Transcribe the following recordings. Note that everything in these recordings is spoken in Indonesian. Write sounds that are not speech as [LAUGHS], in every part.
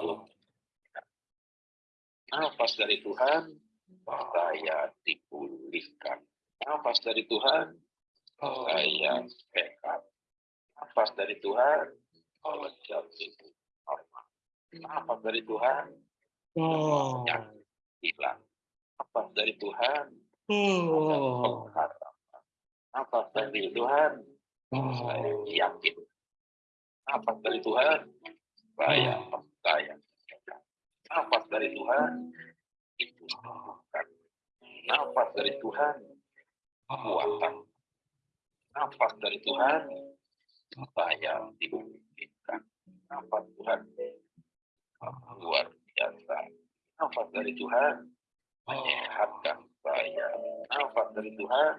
belum. Nafas dari Tuhan, saya dipulihkan. Nafas dari Tuhan, saya sehat. Nafas dari Tuhan, itu normal. Nafas dari Tuhan, Oh. penyakit hilang. Nafas dari Tuhan, ada Oh. pengharapan. Nafas dari Tuhan, saya Oh. yakin. Nafas dari Tuhan, saya percaya. Nafas dari Tuhan, itu bukan. Nafas dari Tuhan, kuatan. Nafas dari Tuhan, saya dimungkinkan. Nafas Tuhan, luar biasa. Nafas dari Tuhan, menyehatkan saya. Nafas dari Tuhan,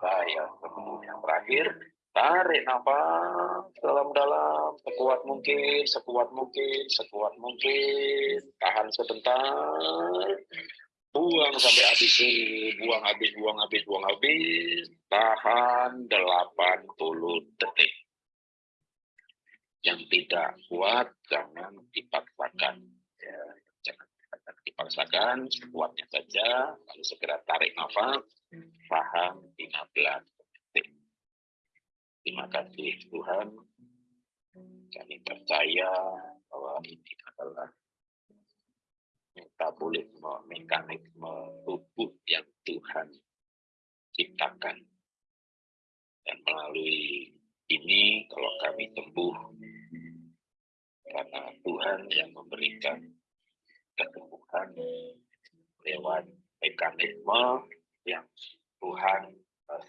saya sembuh. Yang terakhir, tarik nafas dalam-dalam, sekuat mungkin, sekuat mungkin, sekuat mungkin. Tahan sebentar, buang sampai habis, buang habis, buang habis, buang habis. Tahan 80 detik. Yang tidak kuat, jangan dipaksakan. Ya, jangan dipaksakan, sekuatnya saja, lalu segera tarik nafas, tahan 15 detik. Terima kasih Tuhan, kami percaya bahwa ini adalah metabolisme, mekanisme tubuh yang Tuhan ciptakan. Dan melalui ini, kalau kami sembuh, karena Tuhan yang memberikan kesembuhan lewat mekanisme yang Tuhan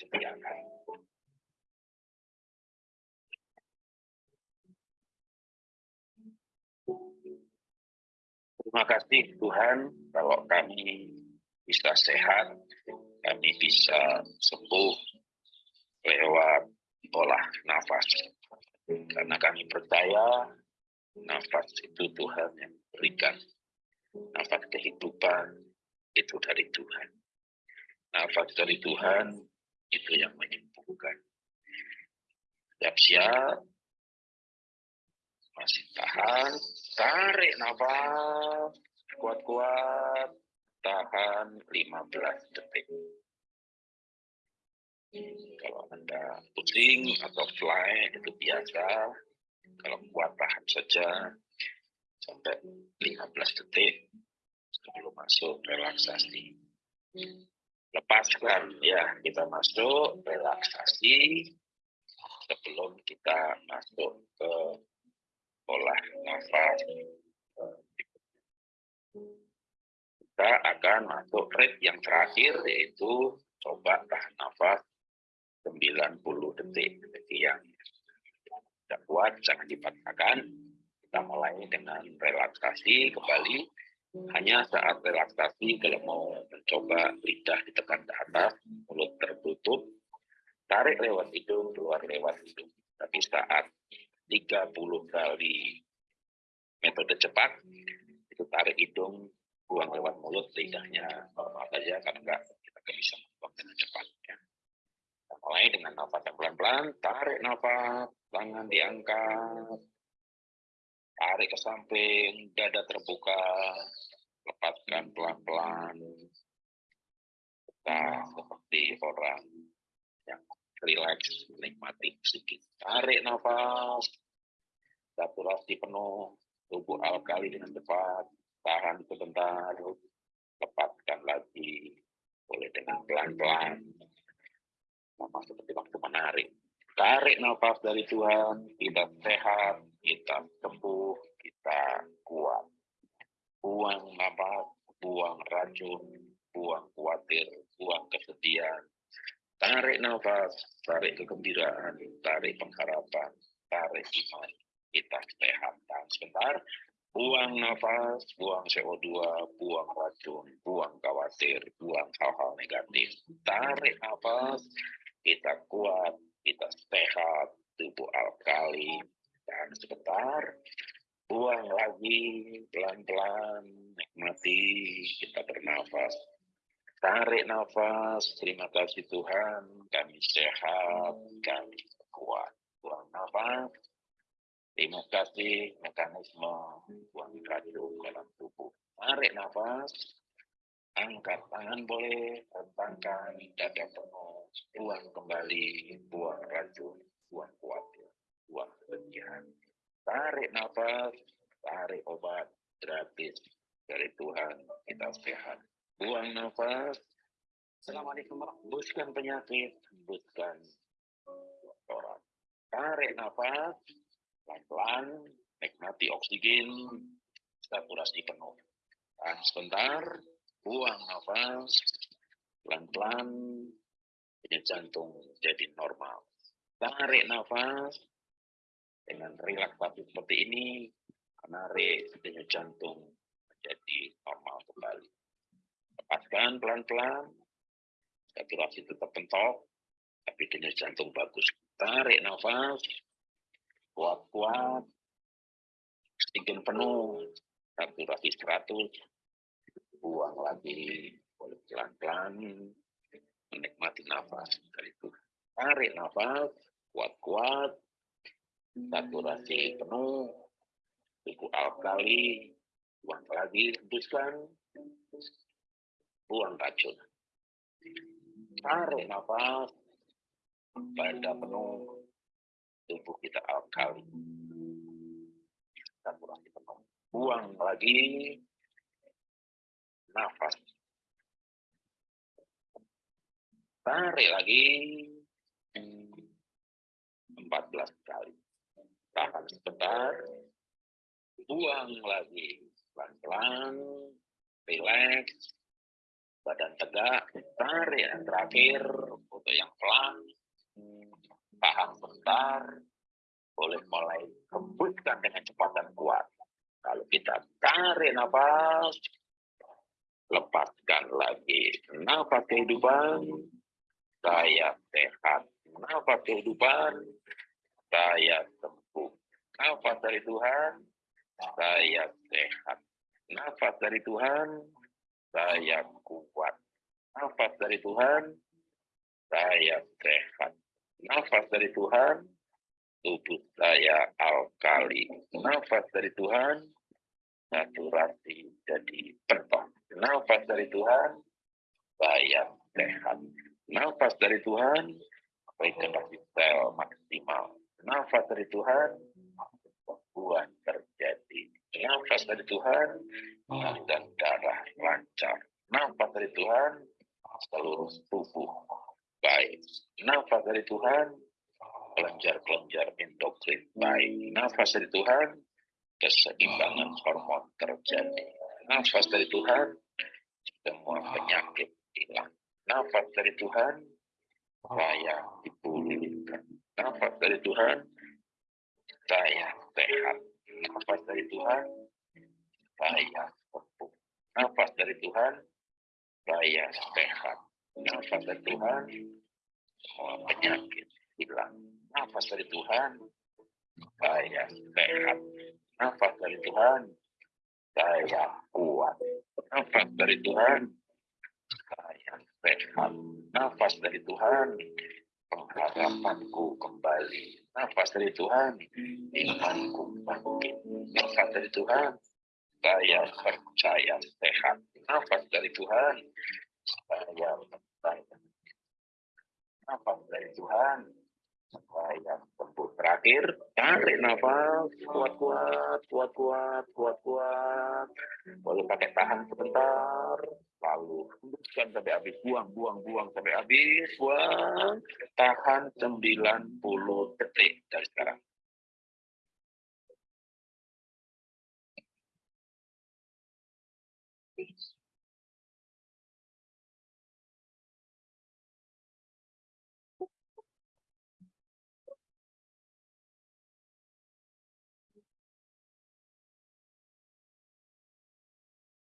sediakan. Terima kasih Tuhan kalau kami bisa sehat, kami bisa sembuh lewat olah nafas. Karena kami percaya nafas itu Tuhan yang berikan. Nafas kehidupan itu dari Tuhan. Nafas dari Tuhan itu yang menyembuhkan. Siap-siap, masih tahan, tarik nafas, kuat-kuat, tahan 15 detik. Kalau Anda pusing atau fly itu biasa, kalau kuat tahan saja sampai 15 detik sebelum masuk relaksasi. Lepaskan ya, kita masuk relaksasi sebelum kita masuk ke. Kita akan masuk rate yang terakhir yaitu coba tahan nafas 90 detik. Jadi yang tidak kuat jangan dipaksakan. Kita mulai dengan relaksasi kembali. Hanya saat relaksasi kalau mau mencoba lidah ditekan ke atas, mulut tertutup, tarik lewat hidung, keluar lewat hidung. Tapi saat 30 kali metode cepat, itu tarik hidung, buang lewat mulut, lidahnya normal saja, karena enggak, kita nggak bisa membuang dengan cepat. Ya. Kita mulai dengan nafas yang pelan-pelan, tarik nafas, tangan diangkat, tarik ke samping, dada terbuka, lepaskan pelan-pelan. Kita seperti orang yang rileks, menikmati sedikit. Tarik nafas, saturasi penuh, tubuh alkali dengan cepat, tahan sebentar, lepaskan lagi, boleh dengan pelan-pelan, sama seperti waktu menarik. Tarik nafas dari Tuhan, kita sehat, kita sembuh, kita kuat. Buang nafas, buang racun, buang khawatir, buang kesedihan. Tarik nafas, tarik kegembiraan, tarik pengharapan, tarik iman. Kita sehat. Sebentar, buang nafas, buang CO2, buang racun, buang khawatir, buang hal-hal negatif. Tarik nafas, kita kuat, kita sehat, tubuh alkali. Dan sebentar, buang lagi, pelan-pelan, nikmati, kita bernafas. Tarik nafas, terima kasih Tuhan, kami sehat, kami kuat. Buang nafas, Demonstrasi mekanisme buang racun dalam tubuh. Tarik nafas, angkat tangan boleh, rentangkan dada penuh, buang kembali, buang racun, buang khawatir, buang kesedihan. Tarik nafas, tarik obat gratis dari Tuhan, kita sehat. Buang nafas, Assalamualaikum warahmatullahi penyakit, hembuskan orang. Tarik nafas, pelan-pelan, nikmati oksigen, saturasi penuh. Tahan sebentar, buang nafas, pelan-pelan, denyut jantung jadi normal. Tarik nafas, dengan relaksasi seperti ini, menarik denyut jantung menjadi normal kembali. Lepaskan pelan-pelan, saturasi tetap pentok, tapi denyut jantung bagus. Tarik nafas, kuat-kuat, oksigen penuh, saturasi 100, buang lagi, boleh pelan-pelan, menikmati nafas dari itu. Tarik nafas, kuat-kuat, saturasi penuh, cukup alkali, buang lagi, hembuskan, buang racun. Tarik nafas, pada penuh, tubuh kita alkali. Saturasi penuh. Buang lagi, nafas. Tarik lagi, 14 kali. Tahan sebentar, buang lagi. Pelan-pelan, relax, badan tegak, tarik yang terakhir, untuk yang pelan, tahan sebentar, boleh mulai hembuskan dengan cepat dan kuat. Kalau kita tarik nafas, lepaskan lagi. Nafas kehidupan, saya sehat. Nafas kehidupan, saya sembuh. Nafas dari Tuhan, saya sehat. Nafas dari Tuhan, saya kuat. Nafas dari Tuhan, saya sehat. Nafas dari Tuhan, tubuh saya alkali. Nafas dari Tuhan, saturasi jadi pentok. Nafas dari Tuhan, saya sehat. Nafas dari Tuhan, regenerasi sel maksimal. Nafas dari Tuhan, buat terjadi. Nafas dari Tuhan, dan darah lancar. Nafas dari Tuhan, seluruh tubuh baik. Nafas dari Tuhan, kelenjar-kelenjar endokrin baik. Nafas dari Tuhan, keseimbangan hormon terjadi. Nafas dari Tuhan, semua penyakit hilang. Nafas dari Tuhan, saya dipulihkan. Nafas dari Tuhan, saya sehat. Nafas dari Tuhan, saya sembuh. Nafas dari Tuhan, saya sehat. Nafas dari Tuhan, semua penyakit hilang. Nafas dari Tuhan, saya sehat. Nafas dari Tuhan, saya kuat. Nafas dari Tuhan, saya sehat. Nafas dari Tuhan, pengharapanku kembali. Nafas dari Tuhan, imanku bangkit. Nafas dari Tuhan, saya percaya sehat. Nafas dari Tuhan, saya. Nafas dari Tuhan, saya sembuh. Terakhir, tarik nafas, kuat-kuat, kuat-kuat, kuat-kuat. Boleh pakai tahan sebentar, lalu hembuskan sampai habis, buang, buang, buang sampai habis, buang. Tahan 90 detik dari sekarang.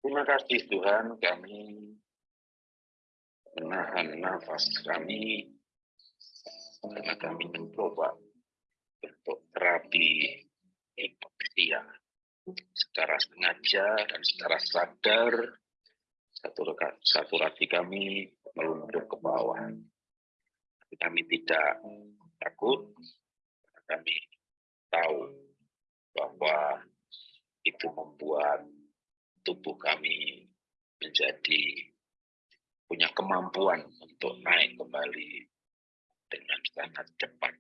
Terima kasih Tuhan kami menahan nafas kami. Karena kami mencoba untuk terapi hipoksia secara sengaja dan secara sadar. Saturasi kami meluncur ke bawah. Tapi kami tidak takut, kami tahu bahwa itu membuat tubuh kami menjadi punya kemampuan untuk naik kembali dengan sangat cepat.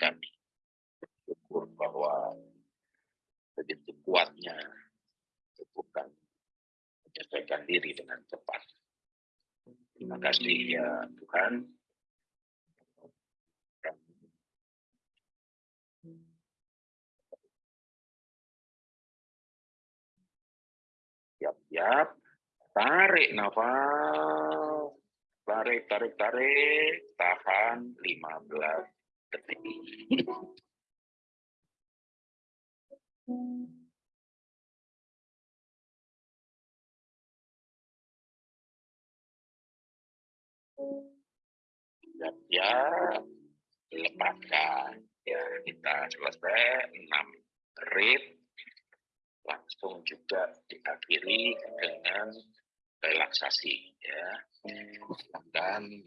Kami bersyukur bahwa begitu kuatnya tubuh kami menyesuaikan diri dengan cepat. Terima kasih ya Tuhan. Siap-siap. Tarik nafas. Tarik, tarik, tarik. Tahan 15 detik. Siap-siap. Lepaskan. Ya, kita selesai 6 rit langsung juga diakhiri dengan relaksasi ya. Dan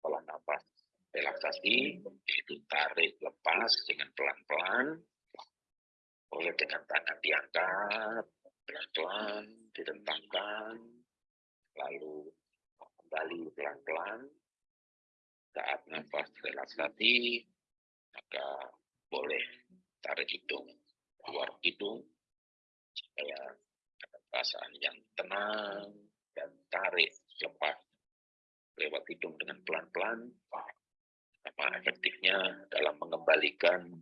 pola nafas relaksasi itu tarik lepas dengan pelan-pelan boleh dengan tangan diangkat pelan-pelan ditentangkan lalu kembali pelan-pelan. Saat nafas relaksasi maka boleh tarik hidung keluar hidung supaya ada perasaan yang tenang dan tarik lepas lewat hidung dengan pelan-pelan apa efektifnya dalam mengembalikan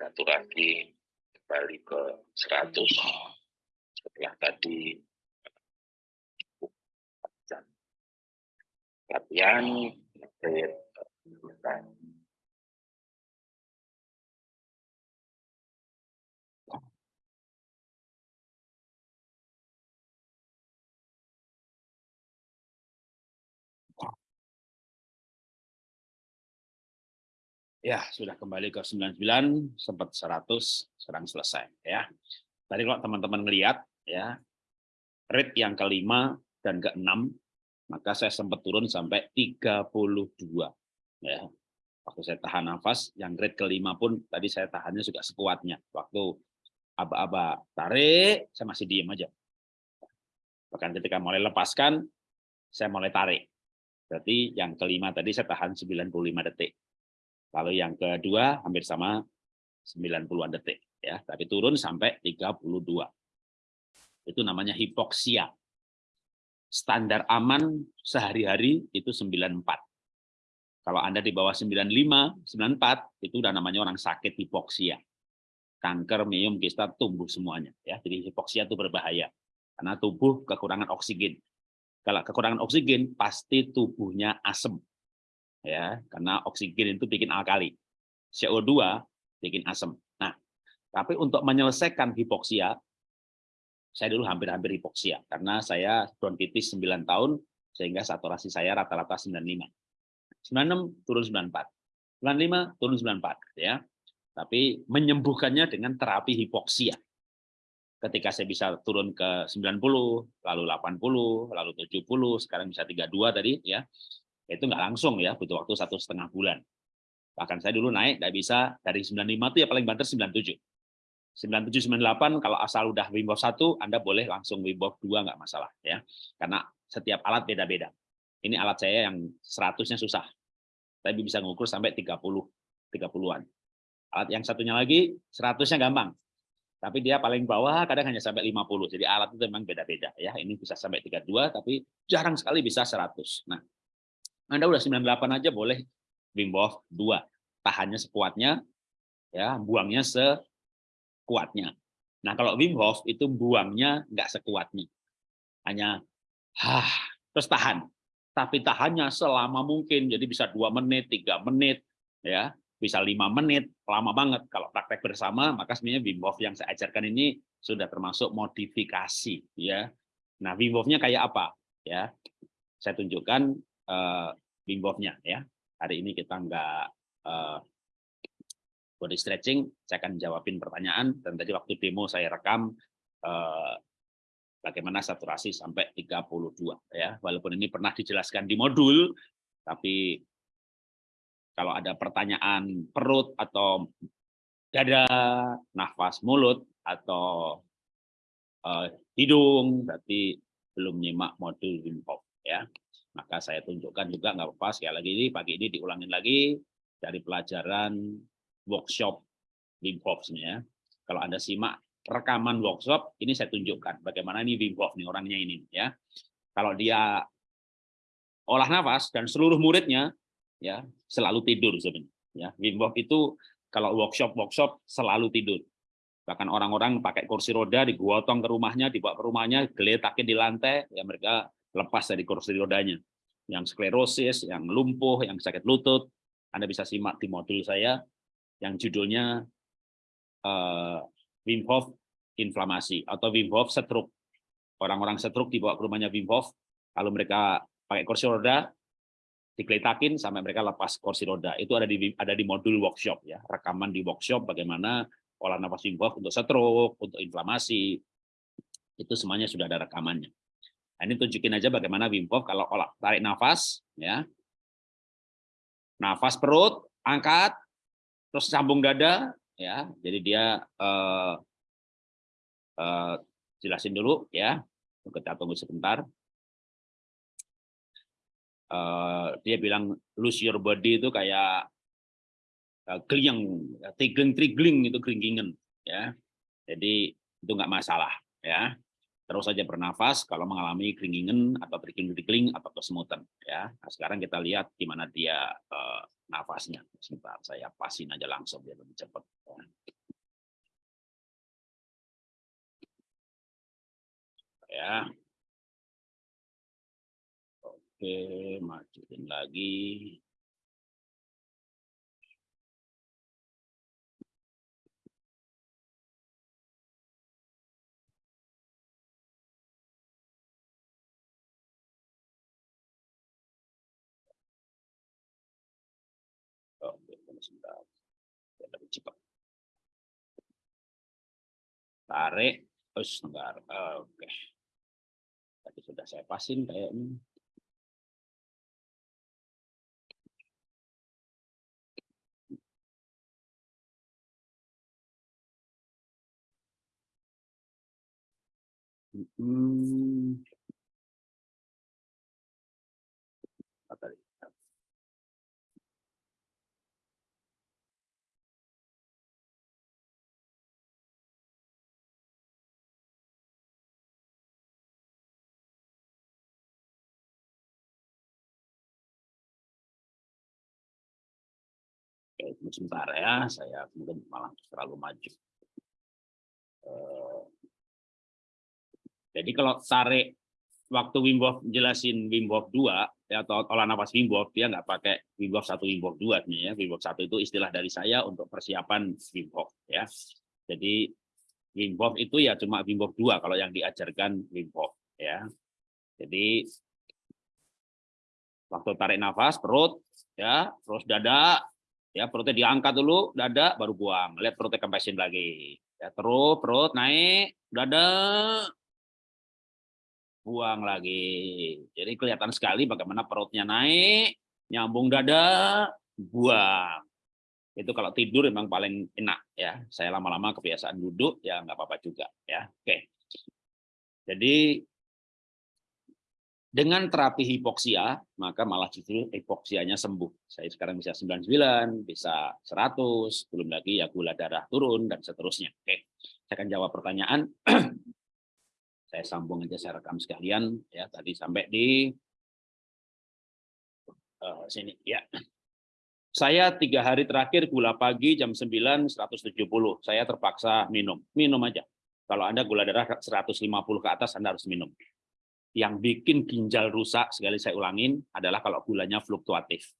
saturasi kembali ke 100 setelah tadi latihan Ya, sudah kembali ke 99, sempat 100, sekarang selesai ya. Tadi kalau teman-teman melihat ya, rate yang kelima dan keenam, maka saya sempat turun sampai 32 ya. Waktu saya tahan nafas, yang rate kelima pun tadi saya tahannya juga sekuatnya. Waktu aba-aba tarik, saya masih diem aja. Bahkan ketika mulai lepaskan, saya mulai tarik. Berarti yang kelima tadi saya tahan 95 detik Lalu yang kedua hampir sama 90-an detik ya, tapi turun sampai 32. Itu namanya hipoksia. Standar aman sehari-hari itu 94. Kalau Anda di bawah 95, 94 itu udah namanya orang sakit hipoksia. Kanker, miom, kista tumbuh semuanya ya. Jadi hipoksia itu berbahaya karena tubuh kekurangan oksigen. Kalau kekurangan oksigen pasti tubuhnya asam ya karena oksigen itu bikin alkali. CO2 bikin asam. Nah tapi untuk menyelesaikan hipoksia saya dulu hampir-hampir hipoksia karena saya bronkitis 9 tahun sehingga saturasi saya rata-rata 95 96 turun 94 95 turun 94 ya. Tapi menyembuhkannya dengan terapi hipoksia. Ketika saya bisa turun ke 90 lalu 80 lalu 70 sekarang bisa 32 tadi ya itu nggak langsung ya butuh waktu satu setengah bulan. Bahkan saya dulu naik nggak bisa. Dari 95 itu ya paling banter 97 97 98 kalau asal udah Wim Hof 1 Anda boleh langsung Wim Hof 2 nggak masalah ya. Karena setiap alat beda-beda. Ini alat saya yang 100-nya susah. Tapi bisa ngukur sampai 30 30-an alat yang satunya lagi 100-nya gampang. Tapi dia paling bawah kadang hanya sampai 50 jadi alat itu memang beda-beda ya. Ini bisa sampai 32 tapi jarang sekali bisa 100 nah anda udah 98 aja boleh Wim Hof 2. Tahannya sekuatnya, ya buangnya sekuatnya. Nah kalau Wim Hof itu buangnya nggak sekuatnya. Hanya hah, terus tahan. Tapi tahannya selama mungkin, jadi bisa dua menit, tiga menit, ya bisa lima menit, lama banget. Kalau praktek bersama, maka sebenarnya Wim Hof yang saya ajarkan ini sudah termasuk modifikasi, ya. Nah, Wim Hof-nya kayak apa? Ya, saya tunjukkan uh, ya. Hari ini kita nggak uh, body stretching, saya akan jawabin pertanyaan dan tadi waktu demo saya rekam uh, bagaimana saturasi sampai 32 ya. Walaupun ini pernah dijelaskan di modul tapi kalau ada pertanyaan perut atau dada, nafas mulut atau uh, hidung, berarti belum nyimak modul Wim Hof ya. Maka saya tunjukkan juga nggak apa-apa sekali lagi ini pagi ini diulangin lagi dari pelajaran workshop Wim Hof ya. Kalau Anda simak rekaman workshop, ini saya tunjukkan bagaimana ini Wim Hof nih orangnya ini ya. Kalau dia olah nafas dan seluruh muridnya ya selalu tidur sebenarnya. Ya, Wim Hof itu kalau workshop-workshop selalu tidur. Bahkan orang-orang pakai kursi roda digotong ke rumahnya, dibawa ke rumahnya, geletakin di lantai, ya mereka lepas dari kursi rodanya. Yang sklerosis, yang lumpuh, yang sakit lutut, Anda bisa simak di modul saya yang judulnya uh, Wim Hof inflamasi atau Wim Hof stroke. Orang-orang stroke dibawa ke rumahnya Wim Hof, kalau mereka pakai kursi roda, dikeletakin sampai mereka lepas kursi roda. Itu ada di ada di modul workshop ya, rekaman di workshop bagaimana olah nafas Wim Hof untuk stroke, untuk inflamasi. Itu semuanya sudah ada rekamannya. Nah, ini tunjukin aja bagaimana Wim Hof kalau olah tarik nafas ya. Nafas perut, angkat, terus sambung dada ya. Jadi dia uh, uh, jelasin dulu ya. Kita tunggu sebentar uh, dia bilang lose your body itu kayak uh, kliang, trigling trigling itu keringkingan ya. Jadi itu nggak masalah ya. Terus saja bernafas kalau mengalami keringkingan atau trigling atau kesemutan ya. Nah, sekarang kita lihat gimana dia uh, nafasnya. Sebentar saya pasin aja langsung biar lebih cepat. Ya. Oke, majuin lagi. Sebentar. Lebih cepat. Tarik, terus sebentar. Oke. Tadi sudah saya pasin kayaknya. Hmm. Sebentar ya, saya mungkin malah terlalu maju. Uh, jadi kalau tarik waktu Wim Hof jelasin Wim Hof 2 ya, atau olah nafas Wim Hof dia nggak pakai Wim Hof 1 Wim Hof 2 nih ya. Wim Hof 1 itu istilah dari saya untuk persiapan Wim Hof ya. Jadi Wim Hof itu ya cuma Wim Hof 2 kalau yang diajarkan Wim Hof ya. Jadi waktu tarik nafas perut ya, terus dada ya perutnya diangkat dulu, dada baru buang. Lihat perutnya kempesin lagi. Ya terus perut naik, dada buang lagi. Jadi kelihatan sekali bagaimana perutnya naik, nyambung dada, buang. Itu kalau tidur memang paling enak ya. Saya lama-lama kebiasaan duduk ya nggak apa-apa juga ya. Oke. Jadi dengan terapi hipoksia, maka malah justru hipoksianya sembuh. Saya sekarang bisa 99, bisa 100, belum lagi ya gula darah turun, dan seterusnya. Oke, saya akan jawab pertanyaan. [CLEARS THROAT] Saya sambung aja saya rekam sekalian ya tadi sampai di uh, sini ya. Saya tiga hari terakhir gula pagi jam 9 170. Saya terpaksa minum. Minum aja. Kalau Anda gula darah 150 ke atas Anda harus minum. Yang bikin ginjal rusak, sekali saya ulangin, adalah kalau gulanya fluktuatif.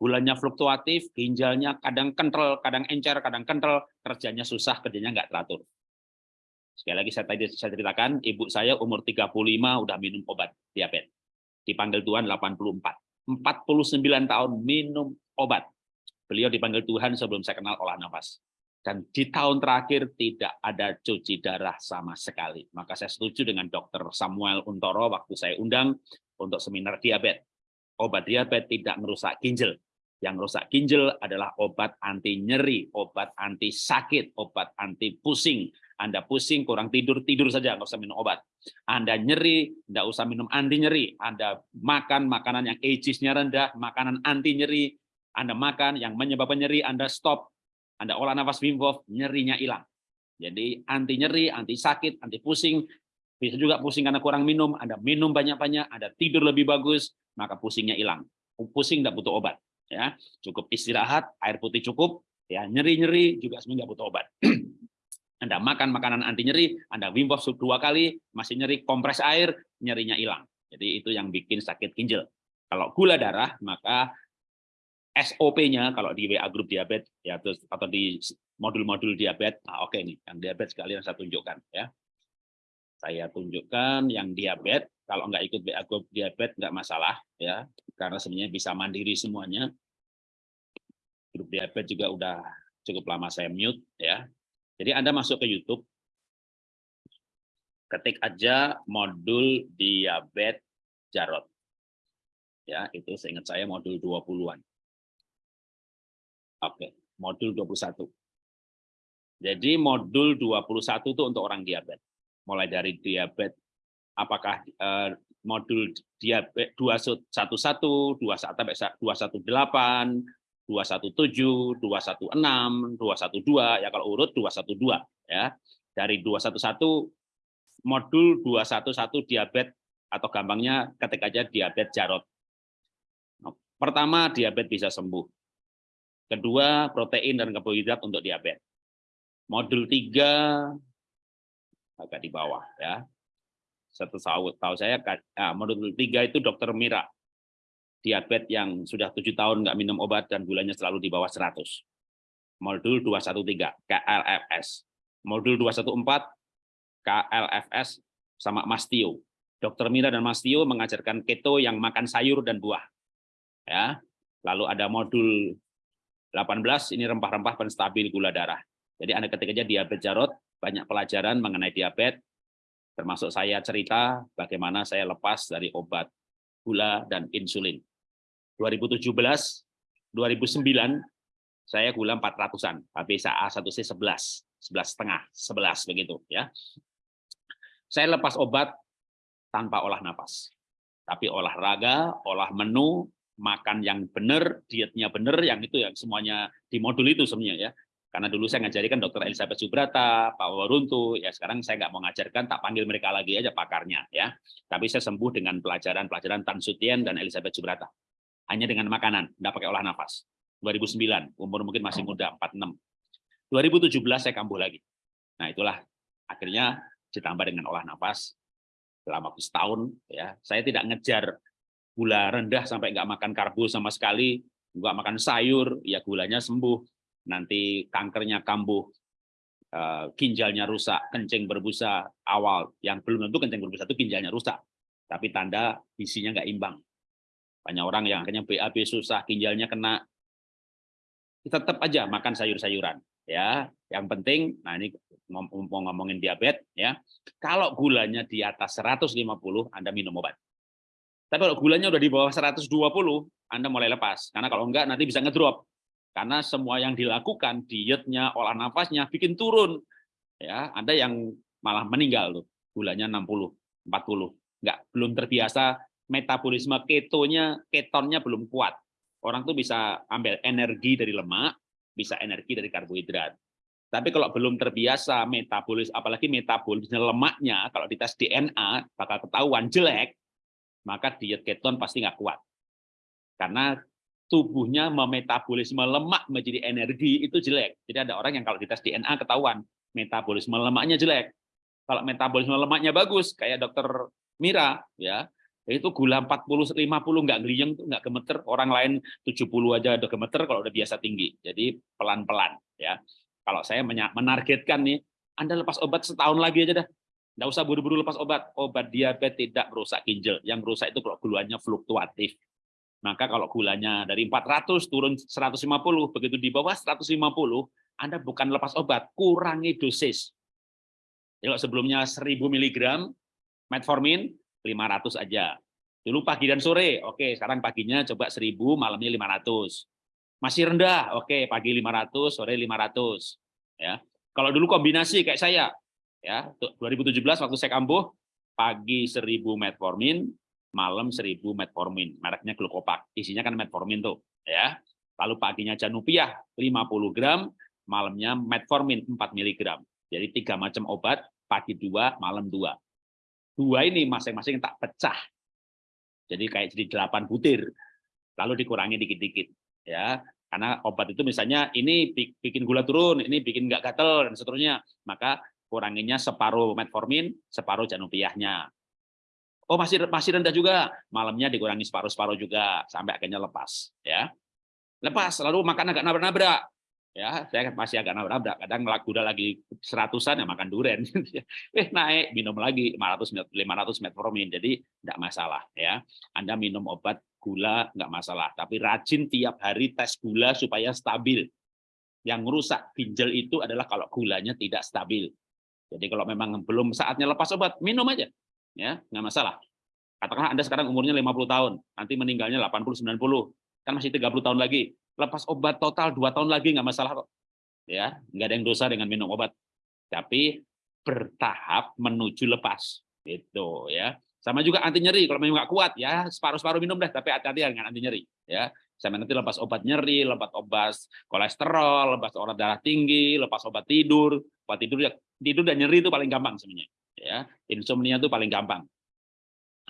Gulanya fluktuatif, ginjalnya kadang kental, kadang encer, kadang kental, kerjanya susah, kerjanya nggak teratur. Sekali lagi saya tadi saya ceritakan, ibu saya umur 35 udah minum obat diabetes. Dipanggil Tuhan 84. 49 tahun minum obat. Beliau dipanggil Tuhan sebelum saya kenal olah nafas. Dan di tahun terakhir tidak ada cuci darah sama sekali. Maka saya setuju dengan dokter Samuel Untoro waktu saya undang untuk seminar diabetes. Obat diabetes tidak merusak ginjal, Yang rusak ginjal adalah obat anti nyeri, obat anti sakit, obat anti pusing. Anda pusing, kurang tidur, tidur saja, nggak usah minum obat. Anda nyeri, nggak usah minum anti nyeri. Anda makan makanan yang ages-nya rendah, makanan anti nyeri. Anda makan yang menyebabkan nyeri, Anda stop. Anda olah nafas Wim Hof, nyerinya hilang. Jadi anti nyeri, anti sakit, anti pusing, bisa juga pusing karena kurang minum, Anda minum banyak-banyak, Anda tidur lebih bagus, maka pusingnya hilang. Pusing tidak butuh obat ya. Cukup istirahat air putih cukup ya. Nyeri nyeri juga sebenarnya butuh obat. [CLEARS THROAT] Anda makan makanan anti nyeri anda Wim Hof dua kali masih nyeri kompres air nyerinya hilang. Jadi itu yang bikin sakit ginjal kalau gula darah maka SOP-nya kalau di WA grup diabetes ya terus atau di modul-modul diabetes nah, oke okay nih yang diabetes sekalian saya tunjukkan ya saya tunjukkan yang diabetes kalau nggak ikut WA grup diabetes nggak masalah ya karena sebenarnya bisa mandiri semuanya grup diabetes juga udah cukup lama saya mute ya. Jadi Anda masuk ke YouTube, ketik aja modul diabetes Jarot. Ya, itu seingat saya modul 20-an. Oke, modul 21. Jadi modul 21 itu untuk orang diabetes. Mulai dari diabetes apakah eh, modul diabetes 211, 218, 217, 216, 212 ya kalau urut 212 ya. Dari 211 modul 211 diabetes atau gampangnya ketik aja diabetes Jarot. Pertama diabetes bisa sembuh. Kedua protein dan karbohidrat untuk diabetes. Modul 3 agak di bawah ya. Satu tahu, tahu saya nah, modul 3 itu dokter Mira diabetes yang sudah tujuh tahun nggak minum obat dan gulanya selalu di bawah 100. Modul 213 KLFS. Modul 214 KLFS sama Mas Tio. Dokter Mira dan Mas Tio mengajarkan keto yang makan sayur dan buah. Ya. Lalu ada modul 18 ini rempah-rempah penstabil gula darah. Jadi Anda ketik aja diabetes Jarot, banyak pelajaran mengenai diabetes, termasuk saya cerita bagaimana saya lepas dari obat gula dan insulin. 2017, 2009 saya gula 400-an, HbA 1C 11, 11 setengah, 11 begitu ya. Saya lepas obat tanpa olah nafas. Tapi olahraga, olah menu, makan yang benar, dietnya benar, yang itu yang semuanya di modul itu sebenarnya ya. Karena dulu saya ngajari kan dokter Elizabeth Subrata, Pak Waruntu, ya sekarang saya nggak mau ngajarkan, tak panggil mereka lagi aja pakarnya ya. Tapi saya sembuh dengan pelajaran-pelajaran Tan Sutien dan Elizabeth Subrata hanya dengan makanan, tidak pakai olah nafas. 2009, umur mungkin masih muda, 46. 2017 saya kambuh lagi. Nah itulah akhirnya ditambah dengan olah nafas selama setahun. Ya, saya tidak ngejar gula rendah sampai nggak makan karbo sama sekali, nggak makan sayur, ya gulanya sembuh. Nanti kankernya kambuh, eh, ginjalnya rusak, kencing berbusa awal. Yang belum tentu kencing berbusa itu ginjalnya rusak, tapi tanda isinya nggak imbang. Banyak orang yang akhirnya BAB susah, ginjalnya kena. Tetap aja makan sayur-sayuran. ya. Yang penting, nah ini mau ngomongin diabetes, ya. Kalau gulanya di atas 150, Anda minum obat. Tapi kalau gulanya udah di bawah 120, Anda mulai lepas. Karena kalau enggak nanti bisa ngedrop. Karena semua yang dilakukan, dietnya, olah nafasnya, bikin turun. ya Ada yang malah meninggal tuh, gulanya 60, 40. Enggak, belum terbiasa metabolisme ketonya, ketonnya belum kuat. Orang tuh bisa ambil energi dari lemak, bisa energi dari karbohidrat. Tapi kalau belum terbiasa metabolis, apalagi metabolisme lemaknya, kalau dites DNA bakal ketahuan jelek, maka diet keton pasti nggak kuat. Karena tubuhnya memetabolisme lemak menjadi energi itu jelek. Jadi ada orang yang kalau dites DNA ketahuan metabolisme lemaknya jelek. Kalau metabolisme lemaknya bagus, kayak dokter Mira, ya itu gula 40 50 nggak geliyeng tuh nggak gemeter orang lain 70 aja udah gemeter kalau udah biasa tinggi jadi pelan-pelan ya kalau saya menargetkan nih Anda lepas obat setahun lagi aja dah nggak usah buru-buru lepas obat obat diabetes tidak merusak ginjal yang merusak itu kalau gulanya fluktuatif maka kalau gulanya dari 400 turun 150 begitu di bawah 150 Anda bukan lepas obat kurangi dosis kalau sebelumnya 1000 mg metformin 500 aja. Dulu pagi dan sore, oke sekarang paginya coba 1000, malamnya 500. Masih rendah, oke, pagi 500, sore 500. Ya. Kalau dulu kombinasi kayak saya, ya 2017 waktu saya kambuh, pagi 1000 metformin, malam 1000 metformin, mereknya Glukopak. Isinya kan metformin tuh, ya. Lalu paginya Janupiah 50 gram, malamnya metformin 4 mg. Jadi tiga macam obat, pagi dua, malam dua. Dua ini masing-masing tak pecah. Jadi kayak jadi delapan butir, lalu dikurangi dikit-dikit ya karena obat itu misalnya ini bikin gula turun, ini bikin nggak gatel dan seterusnya, maka kuranginya separuh metformin, separuh janupiahnya. Oh masih masih rendah juga, malamnya dikurangi separuh-separuh juga sampai akhirnya lepas, ya. Lepas, lalu makan agak nabrak-nabrak, ya. Saya masih agak nabrak-nabrak. Kadang udah lagi seratusan ya makan duren, [LAUGHS] eh naik minum lagi 500 500 metformin, jadi tidak masalah, ya. Anda minum obat gula nggak masalah, tapi rajin tiap hari tes gula supaya stabil. Yang rusak ginjal itu adalah kalau gulanya tidak stabil. Jadi kalau memang belum saatnya lepas obat, minum aja. Ya, nggak masalah. Katakanlah Anda sekarang umurnya 50 tahun, nanti meninggalnya 80 90, kan masih 30 tahun lagi. Lepas obat total dua tahun lagi nggak masalah kok. Ya, nggak ada yang dosa dengan minum obat. Tapi bertahap menuju lepas. Itu ya. Sama juga anti nyeri, kalau memang nggak kuat ya separuh-separuh minum deh, tapi hati-hati dengan anti nyeri. Ya, sama nanti lepas obat nyeri, lepas obat kolesterol, lepas obat darah tinggi, lepas obat tidur, obat tidur ya tidur dan nyeri itu paling gampang sebenarnya. Ya, insomnia itu paling gampang.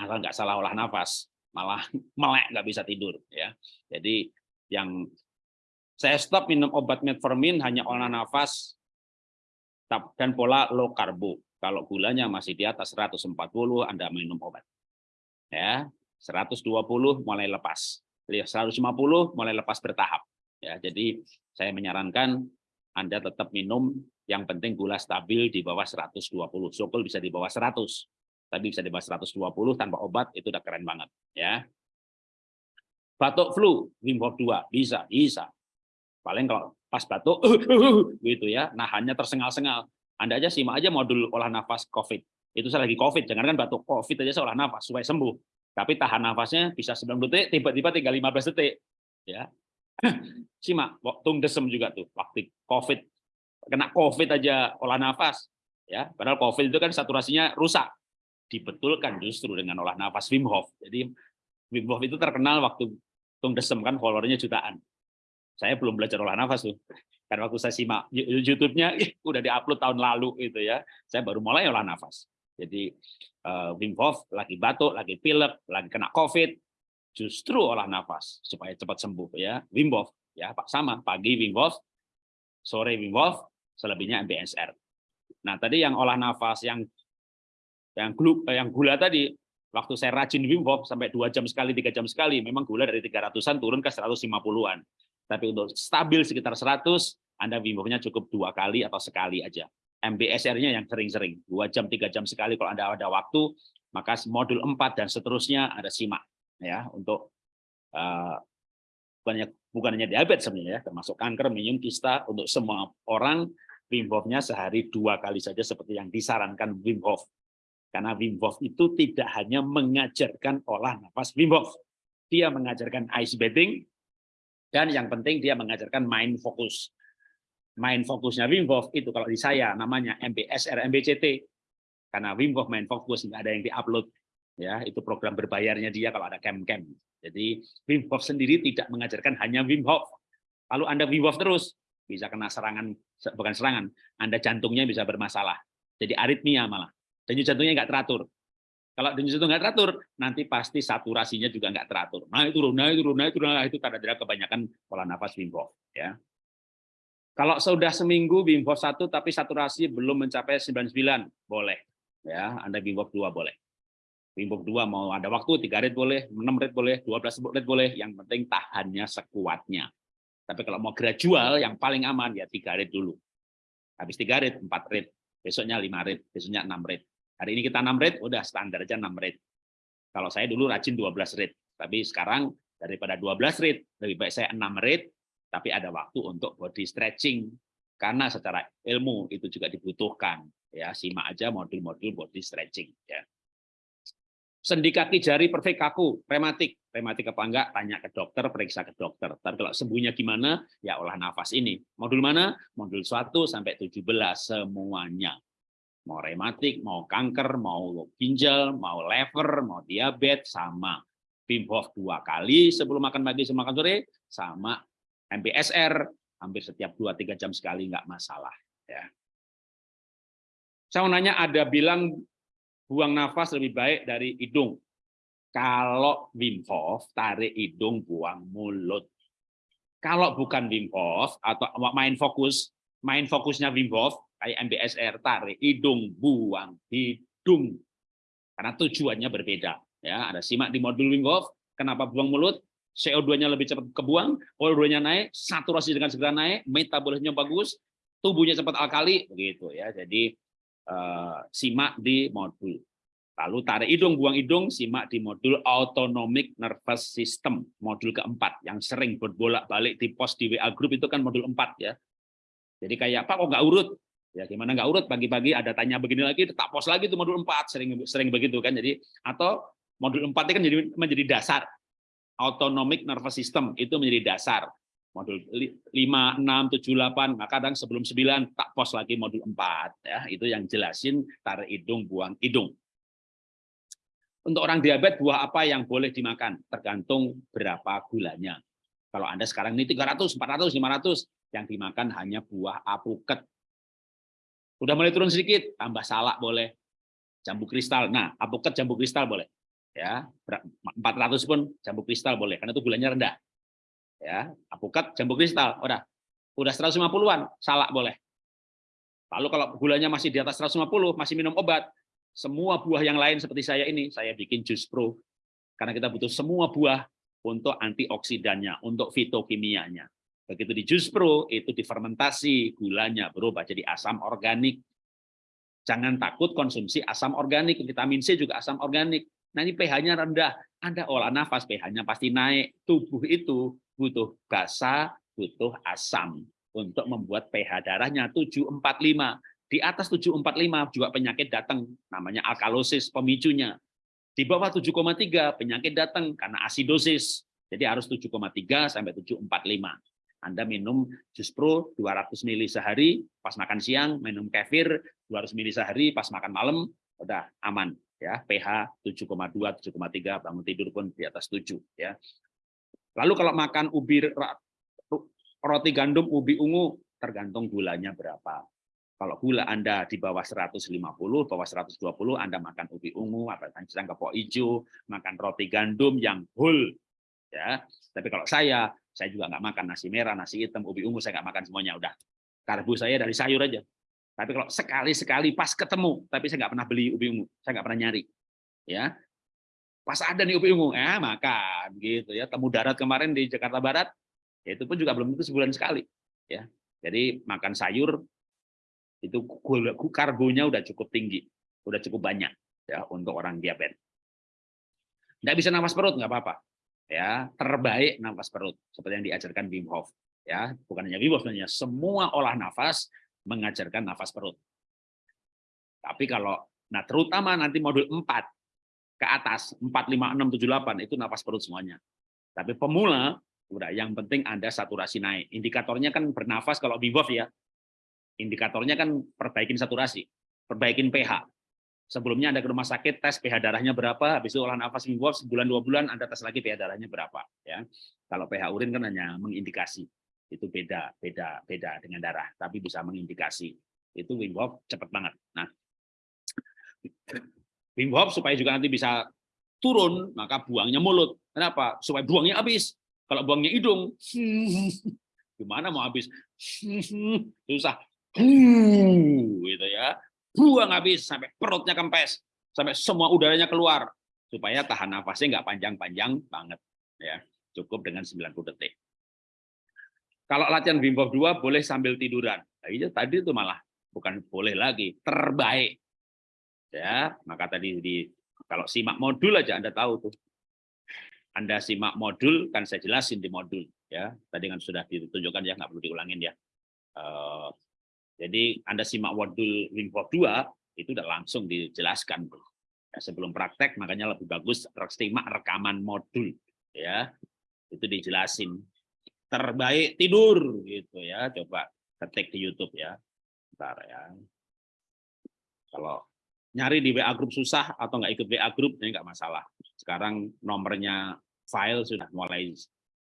Asal nggak salah olah nafas, malah [LAUGHS] melek nggak bisa tidur. Ya, jadi yang saya stop minum obat metformin hanya olah nafas dan pola low karbo kalau gulanya masih di atas 140, Anda minum obat. Ya, 120 mulai lepas. 150 mulai lepas bertahap. Ya, jadi saya menyarankan Anda tetap minum yang penting gula stabil di bawah 120. Sokol bisa di bawah 100. Tapi bisa di bawah 120 tanpa obat itu udah keren banget, ya. Batuk flu, Wim Hof 2, bisa, bisa. Paling kalau pas batuk [CLEARS THROAT] gitu ya, nahannya tersengal-sengal. Anda aja simak aja modul olah nafas COVID. Itu saya lagi COVID, jangan kan batuk COVID aja saya olah nafas supaya sembuh. Tapi tahan nafasnya bisa 9 detik, tiba-tiba tinggal 15 detik. Ya. [LAUGHS] Simak, waktu desem juga tuh, waktu COVID. Kena COVID aja olah nafas. ya Padahal COVID itu kan saturasinya rusak. Dibetulkan justru dengan olah nafas Wim Hof. Jadi Wim Hof itu terkenal waktu tung desem kan followernya jutaan. Saya belum belajar olah nafas tuh. Karena waktu saya simak YouTube-nya, udah diupload tahun lalu itu ya. Saya baru mulai olah nafas. Jadi uh, Wim Hof lagi batuk, lagi pilek, lagi kena COVID, justru olah nafas supaya cepat sembuh ya. Wim Hof ya Pak sama pagi Wim Hof, sore Wim Hof, selebihnya MBSR. Nah tadi yang olah nafas yang yang gula, eh, yang gula tadi waktu saya rajin Wim Hof sampai dua jam sekali, tiga jam sekali, memang gula dari 300-an turun ke 150-an. Tapi untuk stabil sekitar 100, Anda Wim Hof-nya cukup dua kali atau sekali aja. MBSR-nya yang sering-sering, dua jam, tiga jam sekali kalau Anda ada waktu, maka modul 4 dan seterusnya ada simak ya untuk uh, bukannya bukan hanya diabetes sebenarnya ya, termasuk kanker, minum kista untuk semua orang Wim Hof-nya sehari dua kali saja seperti yang disarankan Wim Hof. Karena Wim Hof itu tidak hanya mengajarkan olah nafas Wim Hof, dia mengajarkan ice bathing, dan yang penting dia mengajarkan main fokus. Main fokusnya Wim Hof itu kalau di saya namanya MBSR MBCT. Karena Wim Hof main fokus nggak ada yang diupload. Ya, itu program berbayarnya dia kalau ada camp-camp. Jadi Wim Hof sendiri tidak mengajarkan hanya Wim Hof. Lalu Anda Wim Hof terus bisa kena serangan bukan serangan, Anda jantungnya bisa bermasalah. Jadi aritmia malah. Denyut jantungnya nggak teratur. Kalau denyut jantung nggak teratur, nanti pasti saturasinya juga nggak teratur. Nah itu naik turun, naik turun, nah itu tanda-tanda kebanyakan pola nafas Wim Hof. Ya. Kalau sudah seminggu Wim Hof satu tapi saturasi belum mencapai 99, boleh. Ya, Anda Wim Hof 2 boleh. Hof 2 mau ada waktu 3 rit boleh, 6 rit boleh, 12 rit boleh, yang penting tahannya sekuatnya. Tapi kalau mau gradual yang paling aman ya 3 rit dulu. Habis 3 rit, 4 rit, besoknya 5 rit, besoknya 6 rit. Hari ini kita 6 rate, udah standar aja 6 rate. Kalau saya dulu rajin 12 rate, tapi sekarang daripada 12 rate, lebih baik saya 6 rate, tapi ada waktu untuk body stretching. Karena secara ilmu itu juga dibutuhkan. ya Simak aja modul-modul body stretching. ya Sendi kaki jari perfect kaku, rematik. Rematik apa enggak? Tanya ke dokter, periksa ke dokter. Tapi kalau sembuhnya gimana? Ya olah nafas ini. Modul mana? Modul 1 sampai 17 semuanya. Mau rematik, mau kanker, mau ginjal, mau lever, mau diabetes sama. Wim dua kali sebelum makan pagi sebelum makan sore sama MBSR hampir setiap 2-3 jam sekali nggak masalah ya. Saya mau nanya ada bilang buang nafas lebih baik dari hidung. Kalau Wim Hof, tarik hidung, buang mulut. Kalau bukan Wim Hof, atau main fokus, main fokusnya Wim Hof, kayak MBSR, tarik hidung, buang hidung. Karena tujuannya berbeda. Ya, ada simak di modul Wim Hof, kenapa buang mulut? CO2-nya lebih cepat kebuang, O2-nya naik, saturasi dengan segera naik, metabolisme bagus, tubuhnya cepat alkali, begitu ya. Jadi Eh, simak di modul. Lalu tarik hidung, buang hidung, simak di modul Autonomic Nervous System, modul keempat, yang sering berbolak-balik di post di WA Group itu kan modul empat ya. Jadi kayak, Pak kok nggak urut? Ya gimana nggak urut, pagi-pagi ada tanya begini lagi, tak post lagi itu modul empat, sering sering begitu kan. Jadi atau modul empat itu kan jadi menjadi dasar. Autonomic Nervous System itu menjadi dasar modul 5, 6, 7, 8, nah kadang sebelum 9 tak pos lagi modul 4 ya. Itu yang jelasin tarik hidung, buang hidung. Untuk orang diabetes buah apa yang boleh dimakan tergantung berapa gulanya. Kalau Anda sekarang ini 300, 400, 500 yang dimakan hanya buah apuket. Udah mulai turun sedikit, tambah salak boleh. Jambu kristal. Nah, apuket jambu kristal boleh. Ya, 400 pun jambu kristal boleh karena itu gulanya rendah ya apukat jambu kristal udah. Udah 150-an salak boleh. Lalu kalau gulanya masih di atas 150 masih minum obat semua buah yang lain seperti saya ini saya bikin jus pro. Karena kita butuh semua buah untuk antioksidannya untuk fitokimianya. Begitu di jus pro itu difermentasi gulanya berubah jadi asam organik. Jangan takut konsumsi asam organik vitamin C juga asam organik. Nah ini pH-nya rendah. Anda olah nafas pH-nya pasti naik. Tubuh itu butuh basa, butuh asam untuk membuat pH darahnya 745. Di atas 745 juga penyakit datang, namanya alkalosis pemicunya. Di bawah 7,3 penyakit datang karena asidosis. Jadi harus 7,3 sampai 745. Anda minum jus pro 200 ml sehari pas makan siang, minum kefir 200 ml sehari pas makan malam, udah aman ya. pH 7,2, 7,3 bangun tidur pun di atas 7 ya. Lalu kalau makan ubi roti gandum, ubi ungu, tergantung gulanya berapa. Kalau gula Anda di bawah 150, bawah 120, Anda makan ubi ungu, apa sedang kepok hijau, makan roti gandum yang whole. Ya, tapi kalau saya, saya juga nggak makan nasi merah, nasi hitam, ubi ungu, saya nggak makan semuanya. Udah, karbo saya dari sayur aja. Tapi kalau sekali-sekali pas ketemu, tapi saya nggak pernah beli ubi ungu, saya nggak pernah nyari. Ya, Pas ada nih UPI ungu, ya makan gitu ya. Temu darat kemarin di Jakarta Barat, ya itu pun juga belum tentu sebulan sekali. Ya, jadi makan sayur itu karbonya udah cukup tinggi, udah cukup banyak ya untuk orang diabetes. Nggak bisa nafas perut nggak apa-apa, ya terbaik nafas perut seperti yang diajarkan Wim Hof. Ya, bukan hanya Wim Hof, sebenarnya semua olah nafas mengajarkan nafas perut. Tapi kalau, nah terutama nanti modul 4 ke atas 4 5 6 7 8 itu nafas perut semuanya. Tapi pemula udah yang penting Anda saturasi naik. Indikatornya kan bernafas kalau Wim ya. Indikatornya kan perbaikin saturasi, perbaikin pH. Sebelumnya Anda ke rumah sakit tes pH darahnya berapa, habis itu olah nafas Wim sebulan dua bulan Anda tes lagi pH darahnya berapa ya. Kalau pH urin kan hanya mengindikasi. Itu beda, beda, beda dengan darah, tapi bisa mengindikasi. Itu Wim Hof cepat banget. Nah, Wim Hof supaya juga nanti bisa turun, maka buangnya mulut. Kenapa? Supaya buangnya habis. Kalau buangnya hidung, [LAUGHS] gimana mau habis? [LAUGHS] Susah. Gitu ya. Buang habis sampai perutnya kempes, sampai semua udaranya keluar supaya tahan nafasnya nggak panjang-panjang banget ya. Cukup dengan 90 detik. Kalau latihan Wim Hof 2 boleh sambil tiduran. Nah, itu tadi itu malah bukan boleh lagi, terbaik ya maka tadi di kalau simak modul aja Anda tahu tuh Anda simak modul kan saya jelasin di modul ya tadi kan sudah ditunjukkan ya nggak perlu diulangin ya uh, jadi Anda simak modul Wim Hof 2 itu udah langsung dijelaskan Ya, sebelum praktek makanya lebih bagus simak rekaman modul ya. Itu dijelasin. Terbaik tidur gitu ya. Coba ketik di YouTube ya. Bentar ya. Kalau nyari di WA group susah atau nggak ikut WA group ini nggak masalah. Sekarang nomornya file sudah mulai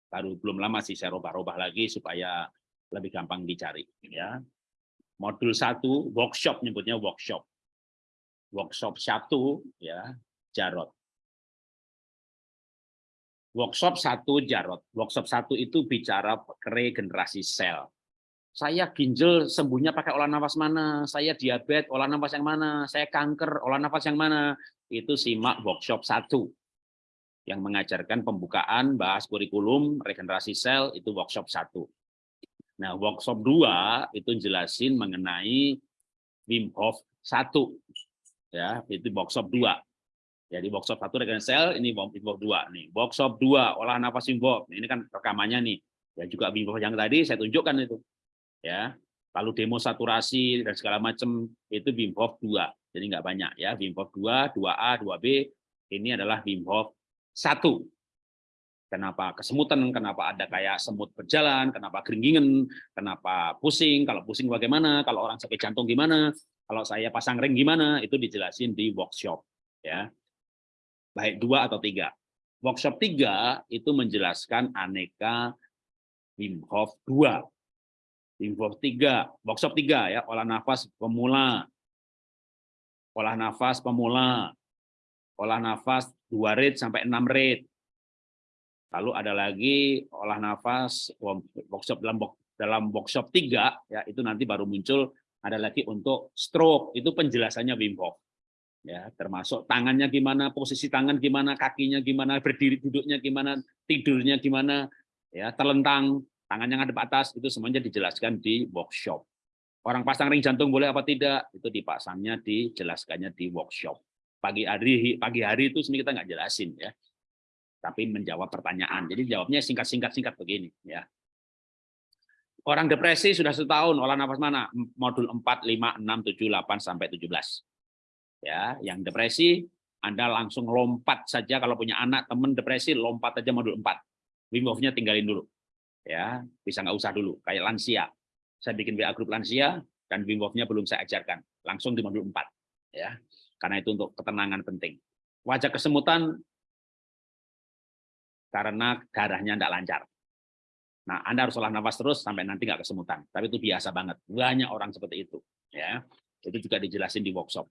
baru belum lama sih saya robah-robah lagi supaya lebih gampang dicari ya. Modul satu workshop nyebutnya workshop workshop satu ya Jarot. Workshop satu Jarot. Workshop satu itu bicara regenerasi sel. Saya ginjal sembuhnya pakai olah nafas mana? Saya diabetes, olah nafas yang mana? Saya kanker, olah nafas yang mana? Itu simak workshop satu yang mengajarkan pembukaan, bahas kurikulum, regenerasi sel, itu workshop satu. Nah, workshop dua itu jelasin mengenai Wim Hof satu ya itu workshop 2 jadi workshop satu rekan sel ini workshop 2 nih workshop 2 olah nafas simbol ini kan rekamannya nih ya juga Wim yang tadi saya tunjukkan itu ya lalu demo saturasi dan segala macam itu Wim Hof 2 jadi nggak banyak ya Wim Hof 2 2A 2B ini adalah Wim Hof 1 kenapa kesemutan kenapa ada kayak semut berjalan kenapa keringingen kenapa pusing kalau pusing bagaimana kalau orang sakit jantung gimana kalau saya pasang ring gimana? Itu dijelasin di workshop. ya Baik dua atau tiga. Workshop tiga itu menjelaskan aneka Wim Hof 2. Hof 3, workshop 3 ya, olah nafas pemula. Olah nafas pemula. Olah nafas 2 rate sampai 6 rate. Lalu ada lagi olah nafas workshop dalam dalam workshop 3 ya itu nanti baru muncul ada lagi untuk stroke, itu penjelasannya Wim Hof. Ya, termasuk tangannya gimana, posisi tangan gimana, kakinya gimana, berdiri duduknya gimana, tidurnya gimana, ya, terlentang, tangannya ngadep atas, itu semuanya dijelaskan di workshop. Orang pasang ring jantung boleh apa tidak, itu dipasangnya dijelaskannya di workshop. Pagi hari pagi hari itu sini kita nggak jelasin ya. Tapi menjawab pertanyaan. Jadi jawabnya singkat-singkat singkat begini ya. Orang depresi sudah setahun, olah nafas mana? Modul 4, 5, 6, 7, 8, sampai 17. Ya, yang depresi, Anda langsung lompat saja kalau punya anak, teman depresi, lompat aja modul 4. Wim Hof-nya tinggalin dulu. Ya, bisa nggak usah dulu, kayak lansia. Saya bikin WA grup lansia, dan Wim Hof-nya belum saya ajarkan. Langsung di modul 4. Ya, karena itu untuk ketenangan penting. Wajah kesemutan, karena darahnya tidak lancar Nah, Anda harus olah nafas terus sampai nanti nggak kesemutan. Tapi itu biasa banget. Banyak orang seperti itu. Ya, itu juga dijelasin di workshop.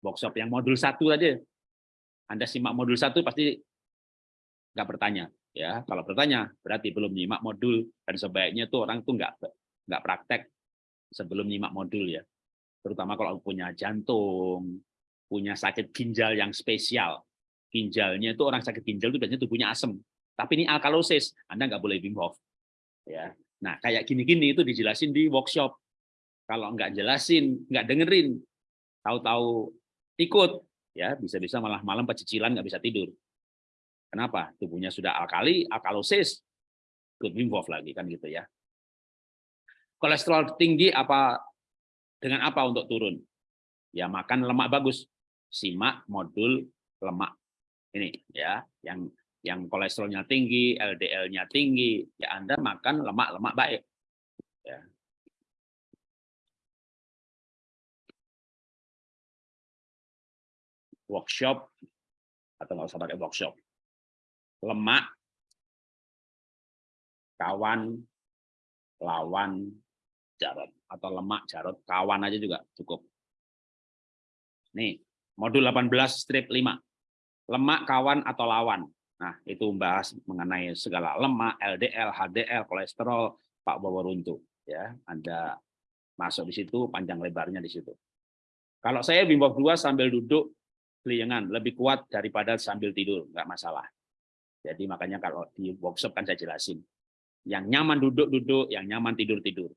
Workshop yang modul satu aja. Anda simak modul satu pasti nggak bertanya. Ya, kalau bertanya berarti belum nyimak modul dan sebaiknya tuh orang tuh nggak nggak praktek sebelum nyimak modul ya. Terutama kalau punya jantung, punya sakit ginjal yang spesial. Ginjalnya itu orang sakit ginjal itu biasanya tubuhnya asam. Tapi ini alkalosis, Anda nggak boleh Wim Hof ya nah kayak gini-gini itu dijelasin di workshop kalau nggak jelasin nggak dengerin tahu-tahu ikut ya bisa-bisa malah malam pecicilan nggak bisa tidur kenapa tubuhnya sudah alkali alkalosis good Wim lagi kan gitu ya kolesterol tinggi apa dengan apa untuk turun ya makan lemak bagus simak modul lemak ini ya yang yang kolesterolnya tinggi, LDL-nya tinggi, ya Anda makan lemak-lemak baik. Ya. Workshop, atau nggak usah pakai workshop. Lemak, kawan, lawan, jarot. Atau lemak, jarot, kawan aja juga cukup. Nih, modul 18 strip 5. Lemak, kawan, atau lawan Nah, itu membahas mengenai segala lemak, LDL, HDL, kolesterol, Pak Bawaruntu. Ya, Anda masuk di situ, panjang lebarnya di situ. Kalau saya Wim 2 sambil duduk, keliengan, lebih kuat daripada sambil tidur, nggak masalah. Jadi makanya kalau di workshop kan saya jelasin. Yang nyaman duduk-duduk, yang nyaman tidur-tidur.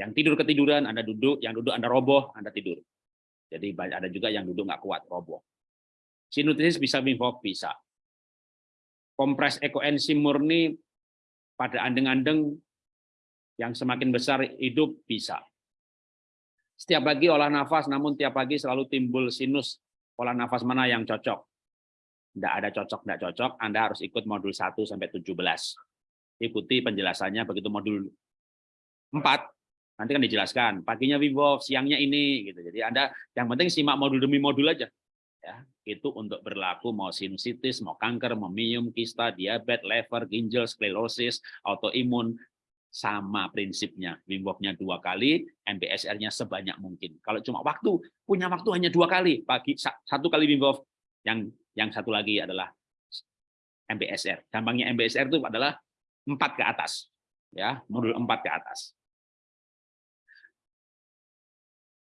Yang tidur ketiduran, Anda duduk, yang duduk Anda roboh, Anda tidur. Jadi ada juga yang duduk nggak kuat, roboh. Sinutritis bisa Wim bisa kompres ekoenzim murni pada andeng-andeng yang semakin besar hidup bisa. Setiap pagi olah nafas, namun tiap pagi selalu timbul sinus pola nafas mana yang cocok. Tidak ada cocok, tidak cocok, Anda harus ikut modul 1 sampai 17. Ikuti penjelasannya begitu modul 4 nanti kan dijelaskan paginya Hof, siangnya ini gitu. Jadi Anda yang penting simak modul demi modul aja. Ya, itu untuk berlaku mau sinusitis, mau kanker, mau minum, kista, diabetes, lever, ginjal, sklerosis, autoimun, sama prinsipnya. Wim Hof-nya dua kali, MBSR-nya sebanyak mungkin. Kalau cuma waktu, punya waktu hanya dua kali, pagi satu kali Wim yang yang satu lagi adalah MBSR. Gampangnya MBSR itu adalah empat ke atas, ya modul empat ke atas.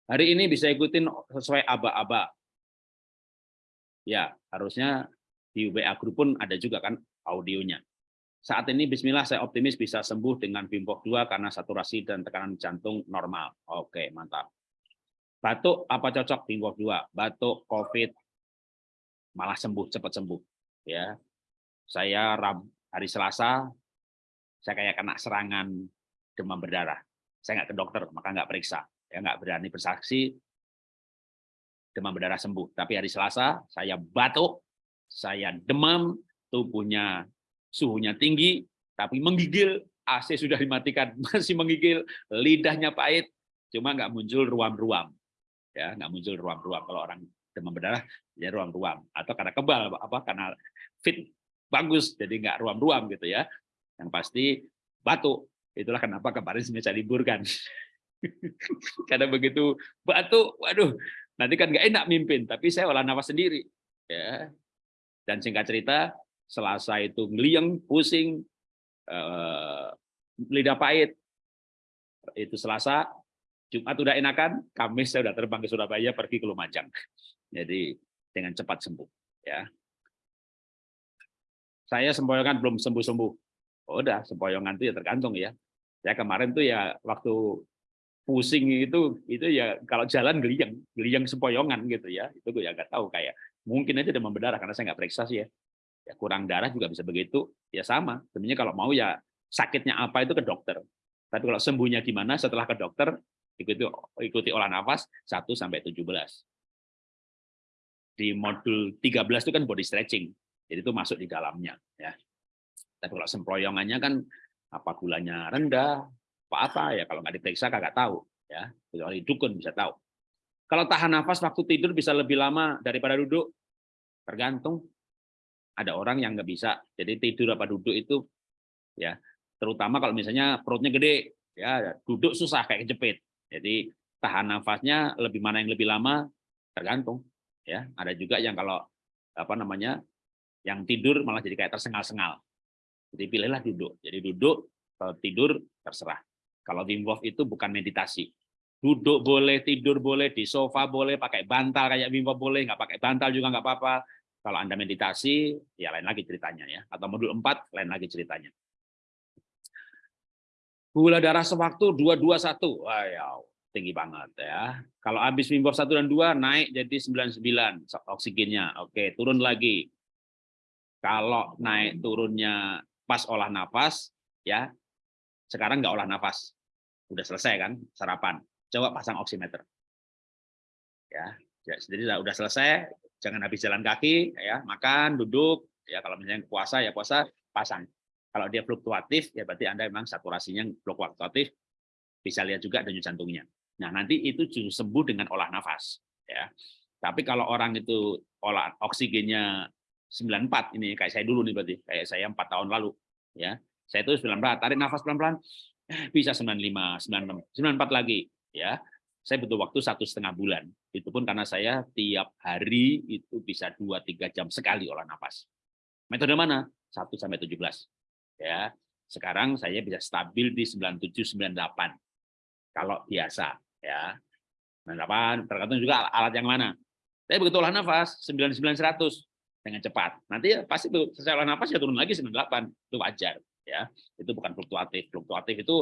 Hari ini bisa ikutin sesuai aba-aba. Ya, harusnya di WA Group pun ada juga kan audionya. Saat ini bismillah saya optimis bisa sembuh dengan Bimpox 2 karena saturasi dan tekanan jantung normal. Oke, mantap. Batuk apa cocok Bimpox 2? Batuk COVID malah sembuh, cepat sembuh. Ya. Saya hari Selasa saya kayak kena serangan demam berdarah. Saya nggak ke dokter, maka nggak periksa ya nggak berani bersaksi demam berdarah sembuh. Tapi hari Selasa saya batuk, saya demam, tubuhnya suhunya tinggi, tapi menggigil, AC sudah dimatikan, [LAUGHS] masih menggigil, lidahnya pahit, cuma nggak muncul ruam-ruam. Ya, nggak muncul ruam-ruam. Kalau orang demam berdarah, ya ruam-ruam. Atau karena kebal, apa karena fit bagus, jadi nggak ruam-ruam gitu ya. Yang pasti batuk. Itulah kenapa kemarin saya liburkan. [LAUGHS] Karena begitu batuk, waduh, nanti kan nggak enak mimpin, tapi saya olah nafas sendiri. ya. Dan singkat cerita, Selasa itu ngeliang, pusing, eh, lidah pahit. Itu Selasa, Jumat udah enakan, Kamis saya udah terbang ke Surabaya, pergi ke Lumajang. Jadi dengan cepat sembuh. ya. Saya sempoyongan belum sembuh-sembuh. Oh, udah, sempoyongan itu ya tergantung ya. Ya kemarin tuh ya waktu pusing itu itu ya kalau jalan geliang geliang sempoyongan gitu ya itu gue ya nggak tahu kayak mungkin aja demam berdarah karena saya nggak periksa sih ya ya kurang darah juga bisa begitu ya sama sebenarnya kalau mau ya sakitnya apa itu ke dokter tapi kalau sembuhnya gimana setelah ke dokter ikuti ikuti olah nafas 1 sampai 17 di modul 13 itu kan body stretching. Jadi itu masuk di dalamnya ya. Tapi kalau sempoyongannya kan apa gulanya rendah apa-apa ya kalau nggak diperiksa kagak tahu ya. Kecuali dukun bisa tahu. Kalau tahan nafas waktu tidur bisa lebih lama daripada duduk? Tergantung. Ada orang yang nggak bisa. Jadi tidur apa duduk itu ya terutama kalau misalnya perutnya gede ya duduk susah kayak kejepit. Jadi tahan nafasnya lebih mana yang lebih lama? Tergantung ya ada juga yang kalau apa namanya yang tidur malah jadi kayak tersengal-sengal jadi pilihlah duduk jadi duduk kalau tidur terserah kalau Wim Hof itu bukan meditasi. Duduk boleh, tidur boleh, di sofa boleh, pakai bantal kayak Wim Hof boleh, nggak pakai bantal juga nggak apa-apa. Kalau Anda meditasi, ya lain lagi ceritanya ya. Atau modul 4, lain lagi ceritanya. Gula darah sewaktu 221. Wah, ya, tinggi banget ya. Kalau habis Hof 1 dan 2 naik jadi 99 oksigennya. Oke, turun lagi. Kalau naik turunnya pas olah nafas ya sekarang nggak olah nafas. Udah selesai kan sarapan. Coba pasang oximeter. Ya, ya jadi udah selesai, jangan habis jalan kaki, ya makan, duduk, ya kalau misalnya puasa ya puasa, pasang. Kalau dia fluktuatif, ya berarti Anda memang saturasinya fluktuatif, bisa lihat juga denyut jantungnya. Nah, nanti itu sembuh dengan olah nafas. ya. Tapi kalau orang itu olah oksigennya 94 ini kayak saya dulu nih berarti, kayak saya empat tahun lalu, ya saya itu 94, tarik nafas pelan-pelan, eh, bisa 95, 96, 94 lagi. ya. Saya butuh waktu satu setengah bulan. Itu pun karena saya tiap hari itu bisa 2-3 jam sekali olah nafas. Metode mana? 1 sampai 17. Ya. Sekarang saya bisa stabil di 97 98. Kalau biasa, ya. 98 tergantung juga alat yang mana. Saya begitu olah nafas 99 100 dengan cepat. Nanti ya pasti setelah olah nafas ya turun lagi 98. Itu wajar ya itu bukan fluktuatif fluktuatif itu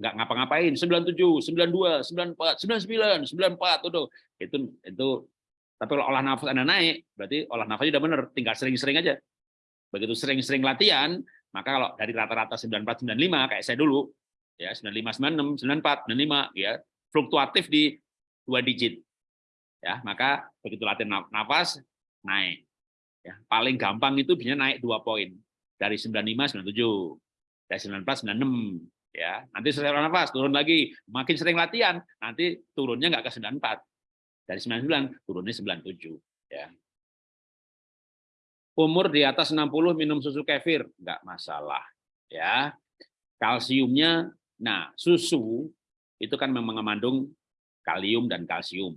nggak ngapa-ngapain 97 92 94 99 94 itu itu itu tapi kalau olah nafas anda naik berarti olah nafasnya udah benar tinggal sering-sering aja begitu sering-sering latihan maka kalau dari rata-rata 94 95 kayak saya dulu ya 95 96 94 95 ya fluktuatif di dua digit. Ya, maka begitu latihan nafas naik. Ya, paling gampang itu bisa naik dua poin. Dari 95 97 dari 19 96 ya nanti selesai nafas turun lagi. Makin sering latihan nanti turunnya nggak ke 94 dari 99 turunnya 97 ya. Umur di atas 60 minum susu kefir. Nggak masalah. Ya kalsiumnya nah susu itu kan memang mengandung kalium dan kalsium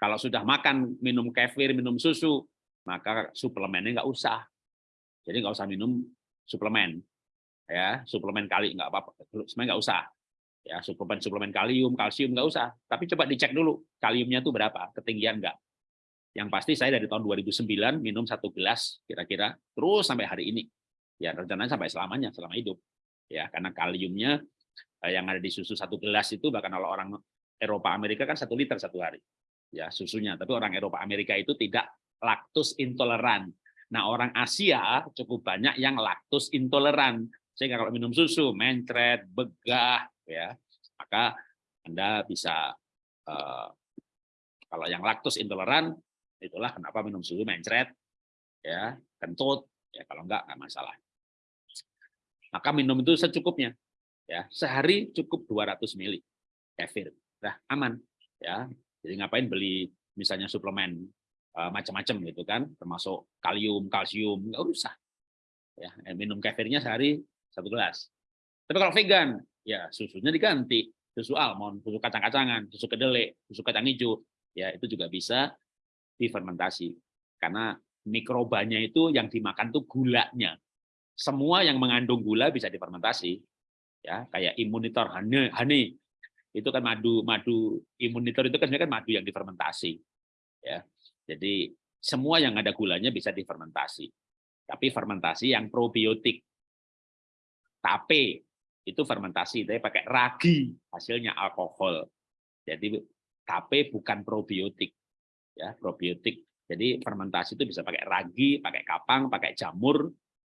kalau sudah makan minum kefir minum susu maka suplemennya nggak usah jadi nggak usah minum suplemen, ya suplemen kali nggak apa-apa, sebenarnya nggak usah. Ya suplemen suplemen kalium, kalsium nggak usah. Tapi coba dicek dulu kaliumnya itu berapa, ketinggian nggak. Yang pasti saya dari tahun 2009 minum satu gelas kira-kira terus sampai hari ini. Ya rencananya sampai selamanya, selama hidup. Ya karena kaliumnya yang ada di susu satu gelas itu bahkan kalau orang Eropa Amerika kan satu liter satu hari ya susunya tapi orang Eropa Amerika itu tidak laktus intoleran Nah, orang Asia cukup banyak yang laktus intoleran. Sehingga kalau minum susu, mencret, begah, ya, maka Anda bisa, eh, kalau yang laktus intoleran, itulah kenapa minum susu mencret, ya, kentut, ya kalau enggak, enggak masalah. Maka minum itu secukupnya. Ya Sehari cukup 200 ml kefir. Nah, aman. ya Jadi ngapain beli misalnya suplemen Eh, macam-macam gitu kan, termasuk kalium, kalsium, nggak usah. Ya, eh, minum kefirnya sehari satu gelas. Tapi kalau vegan, ya susunya diganti, susu almond, susu kacang-kacangan, susu kedelai, susu kacang hijau, ya itu juga bisa difermentasi. Karena mikrobanya itu yang dimakan tuh gulanya. Semua yang mengandung gula bisa difermentasi. Ya, kayak imunitor honey, honey itu kan madu madu imunitor itu kan kan madu yang difermentasi. Ya. Jadi semua yang ada gulanya bisa difermentasi. Tapi fermentasi yang probiotik. Tape itu fermentasi, tapi pakai ragi, hasilnya alkohol. Jadi tape bukan probiotik. Ya, probiotik. Jadi fermentasi itu bisa pakai ragi, pakai kapang, pakai jamur,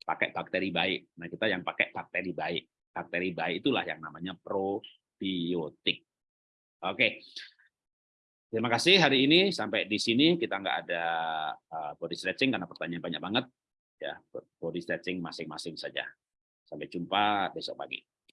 pakai bakteri baik. Nah, kita yang pakai bakteri baik. Bakteri baik itulah yang namanya probiotik. Oke. Terima kasih hari ini sampai di sini kita nggak ada uh, body stretching karena pertanyaan banyak banget ya body stretching masing-masing saja. Sampai jumpa besok pagi.